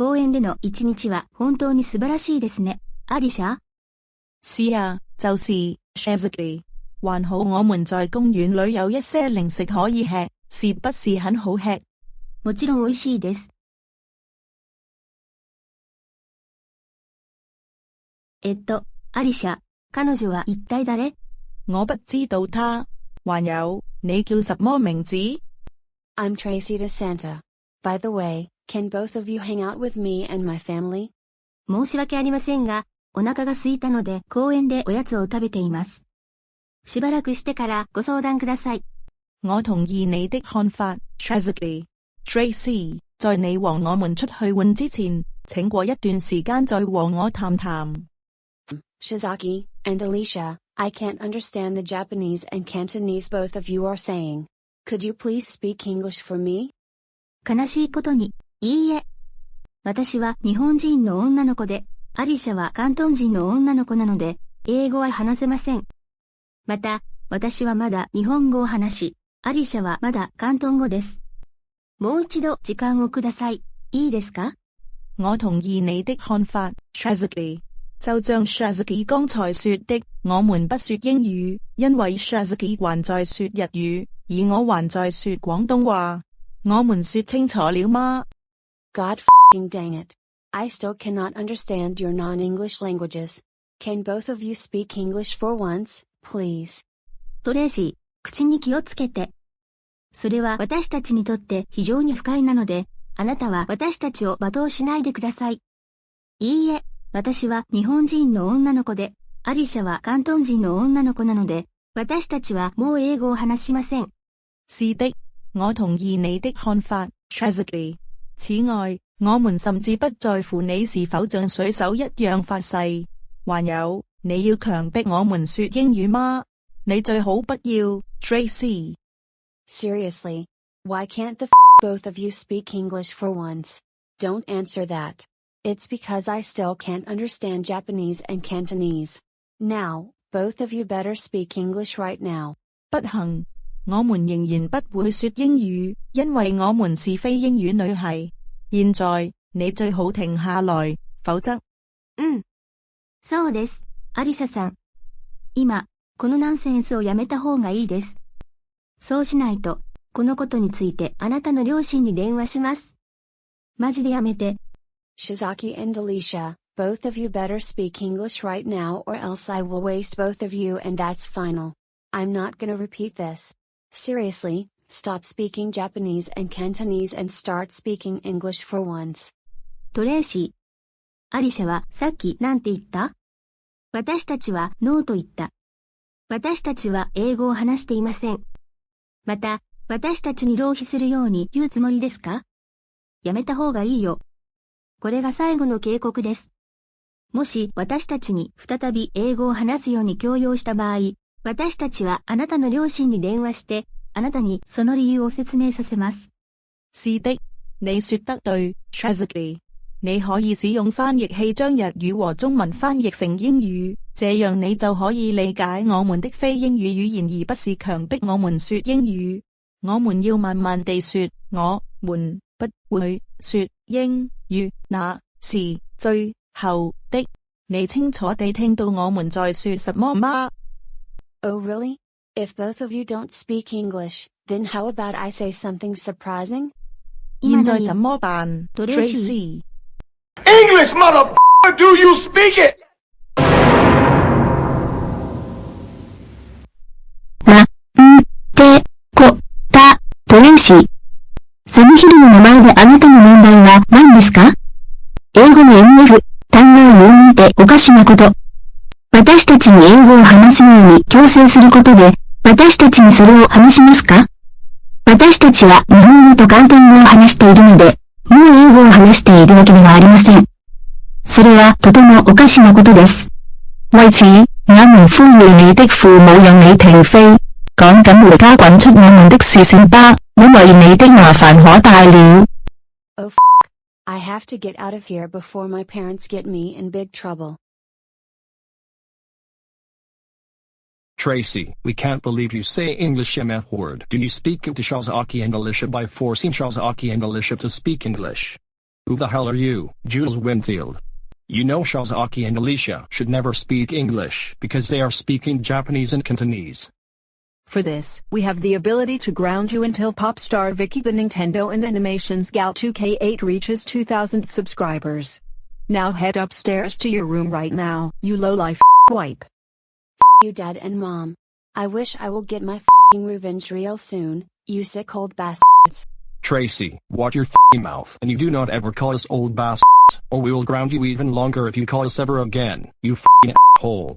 公園での一日は本当に素晴らしいですね。アリシャ是啊，就是 Shazzy。還好我們在公園裏有一些零食可以吃，是不是很好吃？もちろん美味しいです。えっと、アリシャ、彼女は一体誰我不知道他。還有，你叫什麼名字？I'm Tracy DeSanta. By the way, can both of you hang out with me and my family? 申し訳ありませんが、お腹が空いたので公園でおやつを食べています。しばらくしてからご相談ください。我同意你的看法，Shazzy。Tracy，在你和我們出去玩之前，請過一段時間再和我談談。Shizaki and Alicia, I can't understand the Japanese and Cantonese both of you are saying. Could you please speak English for me? 悲しいことに、いいえ。私は日本人の女の子で、アリシャは関東人の女の子なので、英語は話せません。また、私はまだ日本語を話し、アリシャはまだ関東語です。もう一度時間をください。いいですか？我同意你的看法，Shazzy。就像 Shazzy 剛才說的，我們不說英語，因為 Shazzy 還在說日語，而我還在說廣東話。我們說清楚了嗎？God fing dang it. I still cannot understand your non-English languages. Can both of you speak English for once, please? トレーシー、口に気をつけて。それは私たちにとって非常に不快なので、あなたは私たちを罵倒しないでください。いいえ、私は日本人の女の子で、アリシャは関東人の女の子なので、私たちはもう英語を話しません。是的，我同意你的看法，Shazzy。此外，我們甚至不在乎你是否像水手一樣發誓。還有，你要強迫我們說英語嗎？你最好不要，Tracy。Seriously. Why can't the both of you speak English for once? Don't answer that. It's because I still can't understand Japanese and Cantonese. Now, both of you better speak English right now. 不行，我們仍然不會說英語，因為我們是非英語女系。現在，你最好停下來，否則うん。そうです、アリシャさん。今、このナンセンスをやめた方がいいです。そうしないと、このことについてあなたの両親に電話します。マジでやめて。Shizaki and Alicia, both of you better speak English right now or else I will waste both of you and that's final. I'm not gonna repeat this. Seriously, stop speaking Japanese and Cantonese and start speaking English for once. トレーシー。アリシャはさっきなんて言った？私たちはノーと言った。私たちは英語を話していません。また、私たちに浪費するように言うつもりですか？やめた方がいいよ。これが最後の警告です。もし私たちに再び英語を話すように強要した場合、私たちはあなたの両親に電話して、あなたにその理由を説明させます。是的，你說得對，Shazzy。你可以使用翻譯器將日語和中文翻譯成英語，這樣你就可以理解我們的非英語語言，而不是強迫我們說英語。我們要慢慢地說，我們不會說英語，那是最後的。你清楚地聽到我們在說什麼嗎？Oh really? If both of you don't speak English, then how about I say something surprising? 現在怎麼辦，Tracy? English, mother. Do you speak it? Tracy. サムヒルの名前であなたの問題は何ですか英語の私たちに英語を話すように強制することで、私たちにそれを話しますか？私たちは日本語と広東語を話しているので、もう英語を話しているわけではありません。それはとてもおかしなことです。為此，我們呼籲你的父母讓你停飛，趕緊回家滾出我們的視線吧，因為你的麻煩可大了。Oh I have to get out of here before my parents get me in big trouble. Tracy, we can't believe you say English MF word. Do you speak into Shazaki and Alicia by forcing Shazaki and Alicia to speak English? Who the hell are you, Jules Winfield? You know Shazaki and Alicia should never speak English because they are speaking Japanese and Cantonese. For this, we have the ability to ground you until pop star Vicky the Nintendo and Animations Gal 2K8 reaches 2000 subscribers. Now head upstairs to your room right now, you low-life wipe. You dad and mom. I wish I will get my fing revenge real soon, you sick old bastards. Tracy, watch your f***ing mouth and you do not ever call us old bastards, or we will ground you even longer if you call us ever again, you f***ing hole.